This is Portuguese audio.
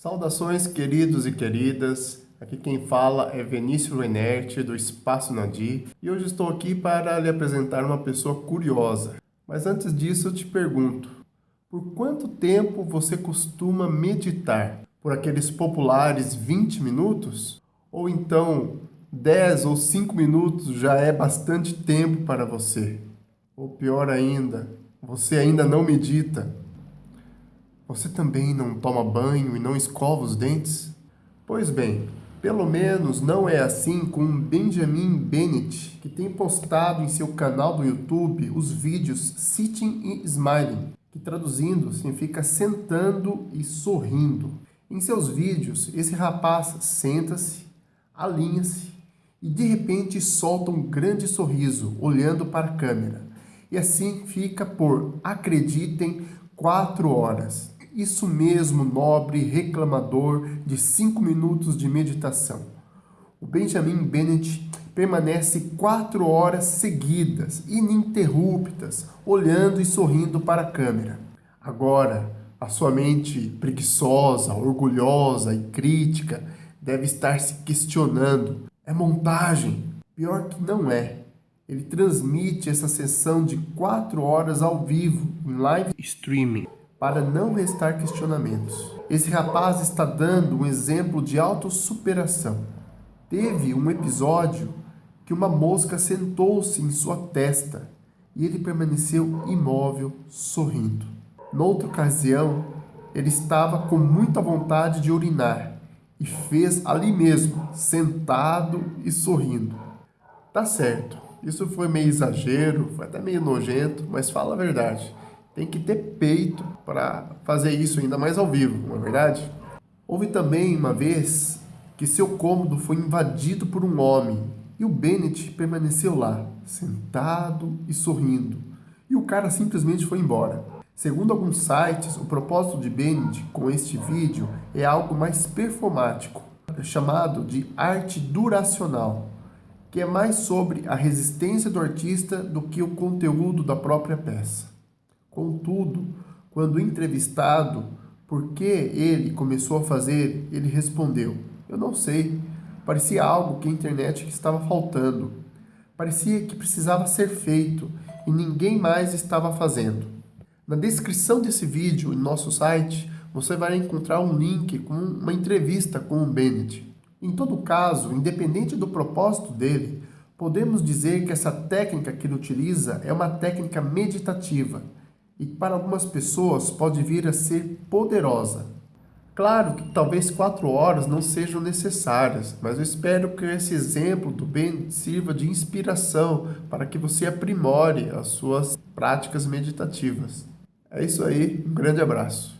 Saudações, queridos e queridas. Aqui quem fala é Vinícius Renerte, do Espaço Nadir, e hoje estou aqui para lhe apresentar uma pessoa curiosa. Mas antes disso eu te pergunto, por quanto tempo você costuma meditar? Por aqueles populares 20 minutos? Ou então 10 ou 5 minutos já é bastante tempo para você? Ou pior ainda, você ainda não medita? Você também não toma banho e não escova os dentes? Pois bem, pelo menos não é assim com Benjamin Bennett, que tem postado em seu canal do YouTube os vídeos Sitting e Smiling, que traduzindo significa sentando e sorrindo. Em seus vídeos, esse rapaz senta-se, alinha-se e de repente solta um grande sorriso olhando para a câmera. E assim fica por, acreditem, quatro horas. Isso mesmo, nobre reclamador de cinco minutos de meditação. O Benjamin Bennett permanece quatro horas seguidas, ininterruptas, olhando e sorrindo para a câmera. Agora, a sua mente preguiçosa, orgulhosa e crítica deve estar se questionando. É montagem? Pior que não é. Ele transmite essa sessão de quatro horas ao vivo, em live streaming para não restar questionamentos. Esse rapaz está dando um exemplo de autossuperação. Teve um episódio que uma mosca sentou-se em sua testa e ele permaneceu imóvel, sorrindo. Noutra ocasião, ele estava com muita vontade de urinar e fez ali mesmo, sentado e sorrindo. Tá certo, isso foi meio exagero, foi até meio nojento, mas fala a verdade tem que ter peito para fazer isso ainda mais ao vivo, não é verdade? Houve também uma vez que seu cômodo foi invadido por um homem e o Bennett permaneceu lá, sentado e sorrindo. E o cara simplesmente foi embora. Segundo alguns sites, o propósito de Bennett com este vídeo é algo mais performático, chamado de arte duracional, que é mais sobre a resistência do artista do que o conteúdo da própria peça. Contudo, quando entrevistado por que ele começou a fazer, ele respondeu, eu não sei, parecia algo que a internet estava faltando. Parecia que precisava ser feito e ninguém mais estava fazendo. Na descrição desse vídeo em nosso site, você vai encontrar um link com uma entrevista com o Bennett. Em todo caso, independente do propósito dele, podemos dizer que essa técnica que ele utiliza é uma técnica meditativa, e para algumas pessoas pode vir a ser poderosa. Claro que talvez quatro horas não sejam necessárias, mas eu espero que esse exemplo do bem sirva de inspiração para que você aprimore as suas práticas meditativas. É isso aí, um grande abraço.